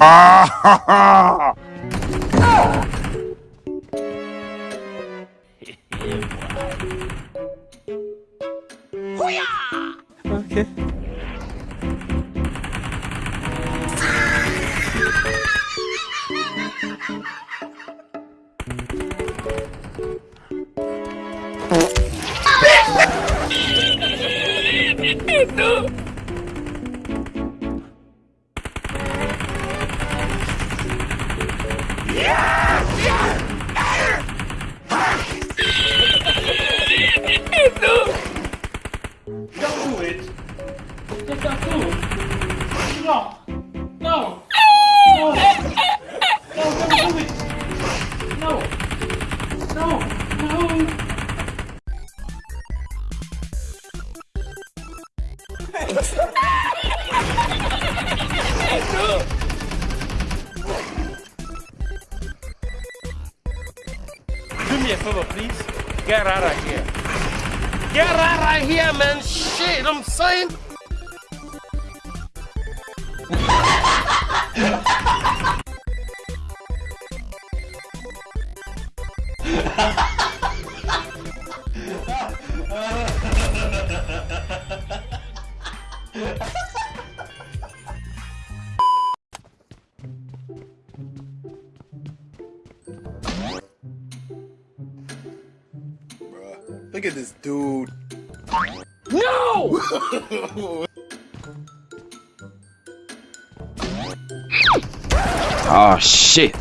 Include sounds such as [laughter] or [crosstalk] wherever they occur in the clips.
아하하 호야 오케이 너 Me a favor, please. Get out of here. Get out of here, man. Shit, I'm saying. [laughs] Look at this dude. No! Oh shit.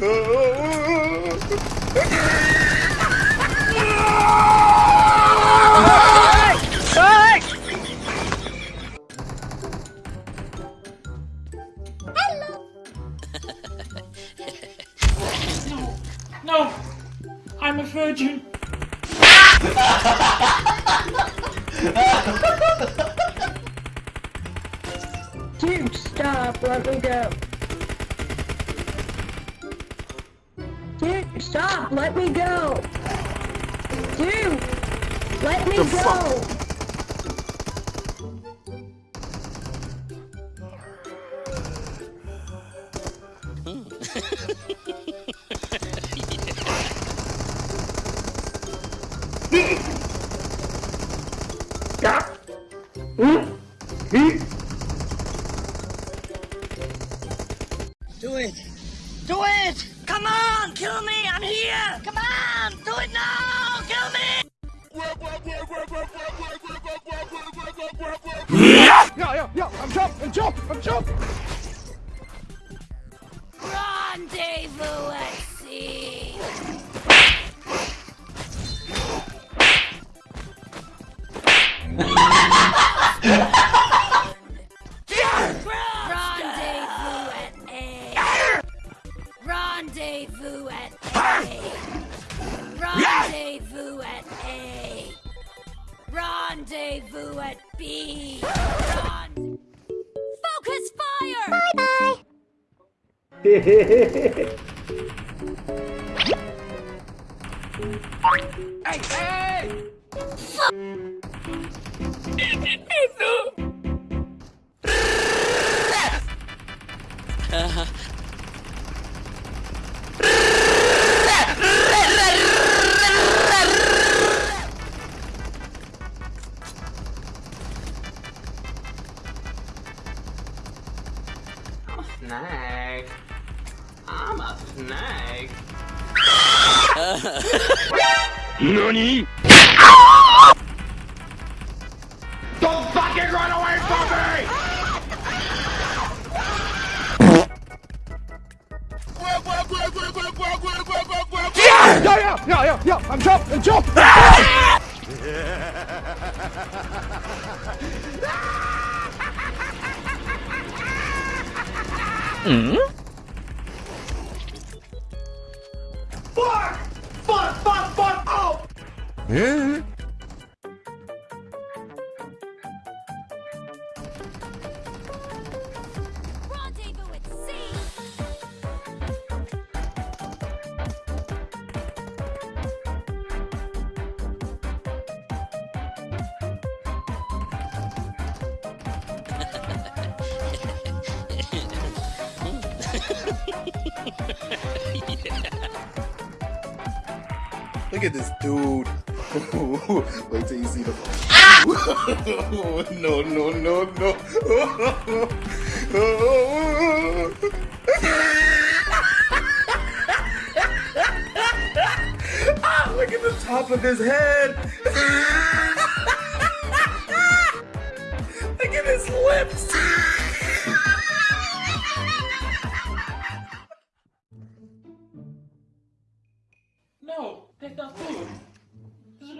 [laughs] No. I'm a virgin. [laughs] Dude, stop. Let me go. Stop. Let me go. Dude, let me go. Do Sea. Rendezvous at A. Rendezvous at A. Rendezvous at A. Rendezvous at B. ei, ei! Isso! Nani? Don't fucking run away from me! Yeah, yeah, yeah, yeah, yeah. I'm jump, I'm jump. Look at this dude. Wait till you see the. [laughs] no, no, no, no. [laughs] ah, look at the top of his head. [laughs] look at his lips.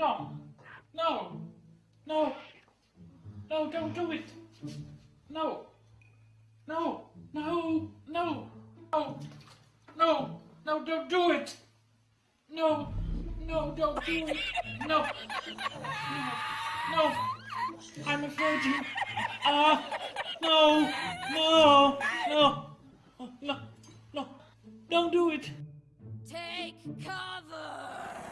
Wrong. No. No. No, don't do it. No. No. No. No. No. No. No, don't do it. No. No, don't do it. No. No. No. I'm a virgin. Ah. no. No. No. No. No. Don't do it. Take cover.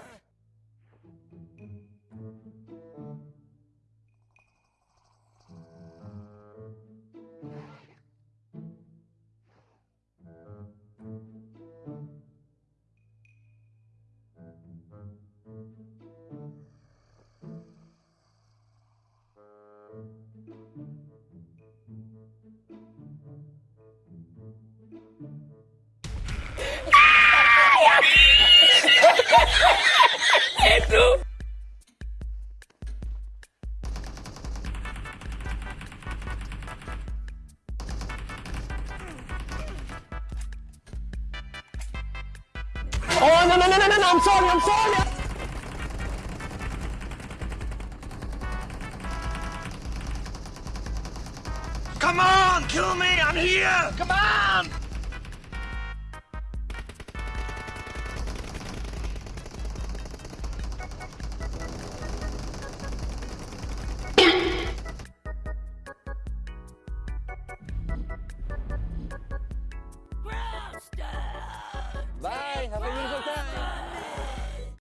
I'm sorry, I'm sorry. Come on, kill me!